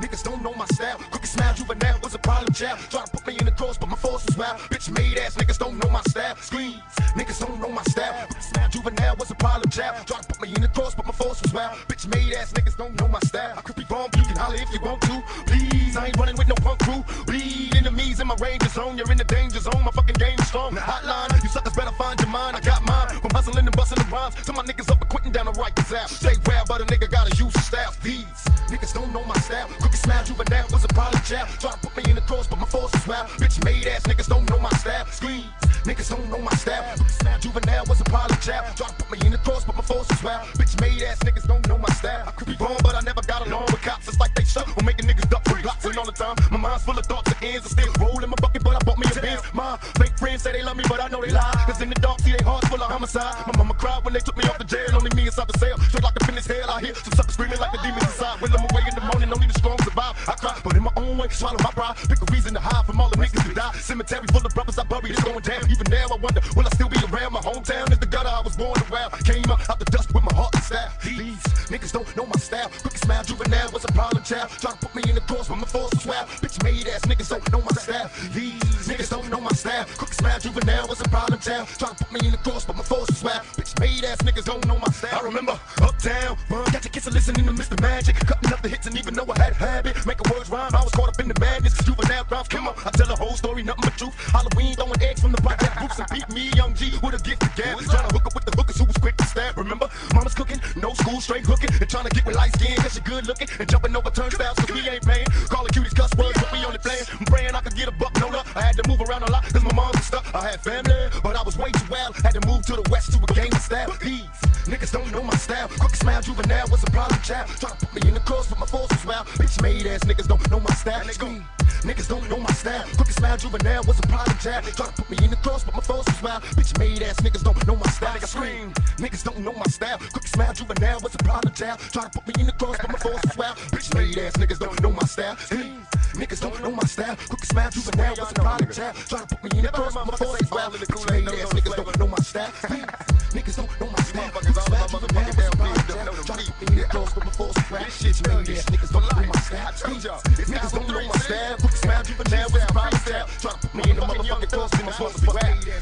niggas don't know my style. Cookie smile, juvenile was a problem child. Try to put me in the cross, but my force was wild. Bitch made ass niggas don't know my style. Screams, niggas don't know my style. Cookie smile, juvenile was a problem child. Try to put me in the cross, but my force was wild. Bitch made ass niggas don't know my style. I could be wrong, you can holler if you want to. Please, I ain't running with no punk crew. Bleed enemies in my ranger zone. You're in the danger zone. My fucking game strong. The hotline, you suckers better find your mind. I got mine. From hustling and busting rhymes to my niggas up and quitting down the right out. Stay well, but a nigga gotta use his style. These niggas don't know my style. Cookie smile, juvenile was a problem child. Try to put me in the cross, but my force is wild. Bitch made ass niggas don't know my style. Screams, niggas don't know my style. Cookie smile, juvenile was a problem child. Try to put me in the cross, but my force is wild. Bitch made ass niggas don't know my style. I could be wrong, but I never got along with cops. It's like they shut or making niggas duck for blocks. And all the time, my mind's full of thoughts and ends. I still roll in my bucket, but I bought me a Benz. My friends say they love me, but I know they lie. Cause in the dark, see they hearts full of homicide. My mama cried when they took me off the jail. Only me inside the cell. Straight like a finish hell. I hear some suckers screaming like the demons inside. When I'm away in the morning, only the strong survive. I cry, but in my own way, swallow my pride. Pick a reason to hide from all the niggas who die. Cemetery full of brothers I buried, it's going down. Even now, I wonder, will I still be around? My hometown is the gutter I was born around. Came up out the dust with my heart and style. These niggas don't know my style. Juvenile was a problem child. Try to put me in the cross, but my force was wild. Bitch made ass niggas don't know my style. These niggas don't know my style. Cookie smile, juvenile was a problem child. Try to put me in the cross, but my force was wild. Bitch made ass niggas don't know my style. I remember uptown, run, got your kids listening to Mr. Magic. Cutting up the hits and even know I had a habit. Making words rhyme, I was caught up in the madness. Juvenile crimes, come on, I tell a whole story, nothing but truth. Halloween throwing eggs from the project roofs and beat me, young G, with a gift of gab. School, straight hooking. And trying to get with light skin, cause she good looking. And jumping over turnstiles, cause we ain't paying. Calling cuties cuss words, but we only playing. I'm praying I could get a buck, no luck. I had to move around a lot, cause my mom was stuck. I had family, but I was way too wild. Had to move to the west to a of style. These niggas don't know my style. Quick smile, juvenile was a problem child. Try to put me in the cross, but my force was wild. Bitch made ass niggas don't know my style. Scream. Niggas don't know my style. Quick smile, juvenile was a problem child. Try to put me in the cross, but my force was wild. Bitch made ass niggas don't know my style. Scream. Niggas don't know my style. Quick smile, juvenile was a problem child. Try to put me in the cross, but my force was wild. Bitch made ass niggas don't know my style. Niggas don't know my style. Quick smile, juvenile was a problem child. Try to put me in the cross, but my force was wild. Bitch made ass niggas don't know my style. Niggas don't know my style. Quick smile, juvenile was a problem child. Try to put me in the cross, but my force was wild. Bitch made ass niggas don't know my style. Niggas don't know my style. Quick smile, juvenile was a problem child. Try to put me in the motherfucking cross, but my force was wild.